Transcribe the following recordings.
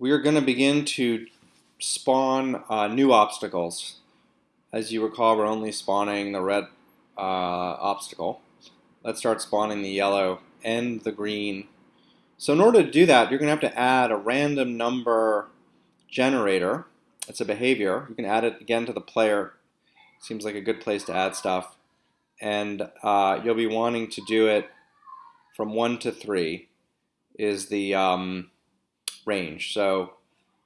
we are going to begin to spawn uh, new obstacles. As you recall, we're only spawning the red uh, obstacle. Let's start spawning the yellow and the green. So in order to do that, you're going to have to add a random number generator. It's a behavior. You can add it again to the player. Seems like a good place to add stuff. And uh, you'll be wanting to do it from 1 to 3 is the um, range. So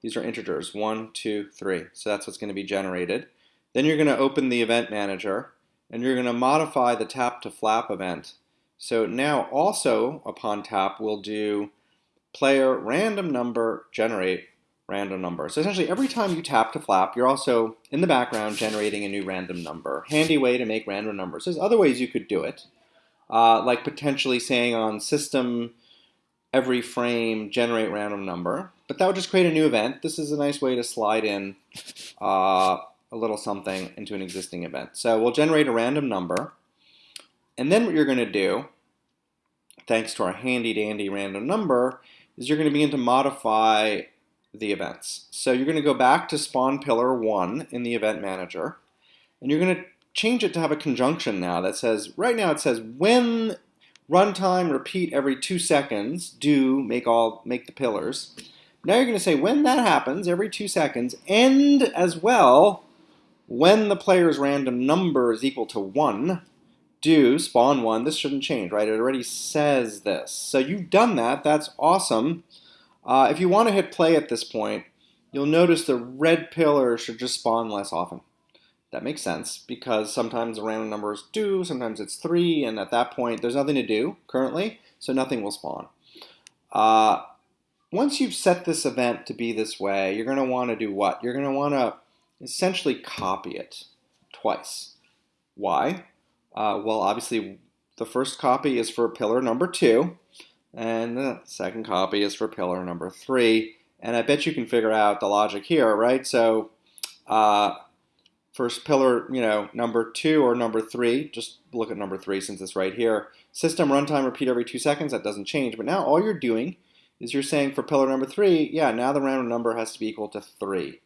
these are integers, one, two, three. So that's what's going to be generated. Then you're going to open the event manager and you're going to modify the tap to flap event. So now also upon tap we'll do player random number generate random number. So essentially every time you tap to flap you're also in the background generating a new random number. Handy way to make random numbers. There's other ways you could do it. Uh, like potentially saying on system every frame generate random number, but that would just create a new event. This is a nice way to slide in uh, a little something into an existing event. So we'll generate a random number, and then what you're going to do, thanks to our handy dandy random number, is you're going to begin to modify the events. So you're going to go back to spawn pillar 1 in the event manager, and you're going to change it to have a conjunction now that says, right now it says when runtime repeat every two seconds, do make all make the pillars. Now you're going to say when that happens every two seconds, end as well when the player's random number is equal to one, do spawn one. This shouldn't change, right? It already says this. So you've done that. That's awesome. Uh, if you want to hit play at this point, you'll notice the red pillar should just spawn less often. That makes sense because sometimes the random number is 2, sometimes it's 3, and at that point there's nothing to do currently, so nothing will spawn. Uh, once you've set this event to be this way, you're going to want to do what? You're going to want to essentially copy it twice. Why? Uh, well, obviously the first copy is for pillar number 2, and the second copy is for pillar number 3. And I bet you can figure out the logic here, right? So uh, First pillar, you know, number two or number three, just look at number three since it's right here. System runtime repeat every two seconds, that doesn't change. But now all you're doing is you're saying for pillar number three, yeah, now the random number has to be equal to three.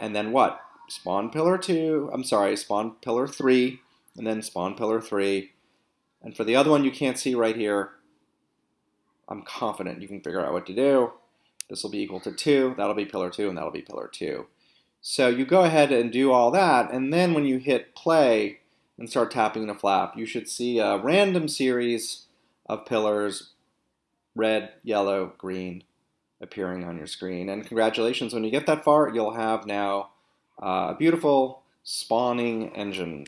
And then what? Spawn pillar two, I'm sorry, spawn pillar three, and then spawn pillar three. And for the other one you can't see right here, I'm confident you can figure out what to do. This will be equal to two, that'll be pillar two, and that'll be pillar two. So you go ahead and do all that, and then when you hit play and start tapping the flap, you should see a random series of pillars, red, yellow, green, appearing on your screen. And congratulations, when you get that far, you'll have now uh, a beautiful spawning engine.